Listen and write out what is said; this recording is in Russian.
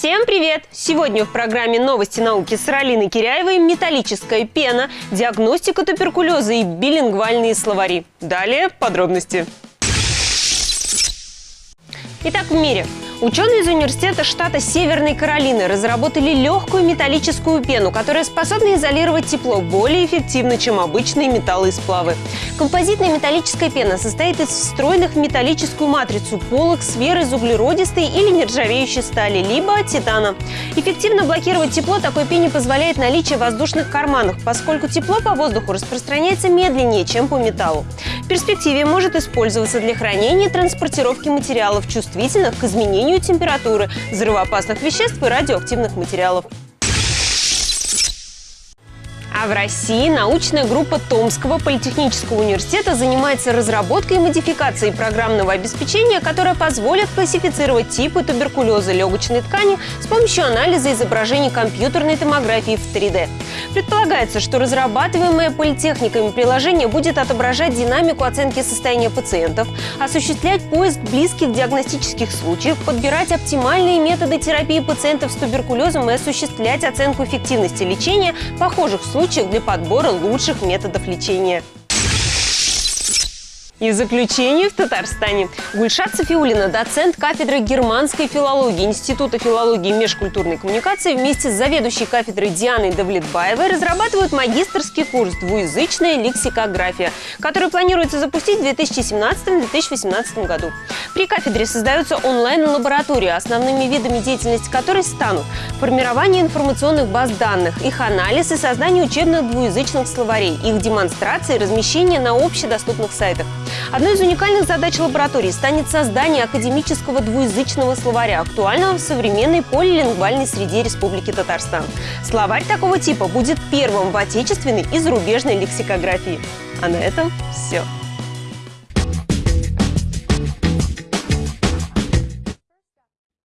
Всем привет! Сегодня в программе «Новости науки» с Ралиной Киряевой металлическая пена, диагностика туберкулеза и билингвальные словари. Далее подробности. Итак, в мире Ученые из университета штата Северной Каролины разработали легкую металлическую пену, которая способна изолировать тепло более эффективно, чем обычные металлы и сплавы. Композитная металлическая пена состоит из встроенных в металлическую матрицу полок сфер из углеродистой или нержавеющей стали, либо титана. Эффективно блокировать тепло такой пене позволяет наличие воздушных карманов, поскольку тепло по воздуху распространяется медленнее, чем по металлу. В перспективе может использоваться для хранения и транспортировки материалов, чувствительных к изменению снижению температуры, взрывоопасных веществ и радиоактивных материалов. А в России научная группа Томского политехнического университета занимается разработкой и модификацией программного обеспечения, которое позволит классифицировать типы туберкулеза легочной ткани с помощью анализа изображений компьютерной томографии в 3D. Предполагается, что разрабатываемое политехниками приложение будет отображать динамику оценки состояния пациентов, осуществлять поиск близких диагностических случаев, подбирать оптимальные методы терапии пациентов с туберкулезом и осуществлять оценку эффективности лечения похожих случаев для подбора лучших методов лечения. И в заключение в Татарстане. Гульшат Софиулина, доцент кафедры германской филологии Института филологии и межкультурной коммуникации вместе с заведующей кафедрой Дианой Давлетбаевой разрабатывают магистрский курс «Двуязычная лексикография», который планируется запустить в 2017-2018 году. При кафедре создаются онлайн-лаборатории, основными видами деятельности которой станут формирование информационных баз данных, их анализ и создание учебных двуязычных словарей, их демонстрация и размещение на общедоступных сайтах. Одной из уникальных задач лаборатории станет создание академического двуязычного словаря, актуального в современной полилингвальной среде Республики Татарстан. Словарь такого типа будет первым в отечественной и зарубежной лексикографии. А на этом все.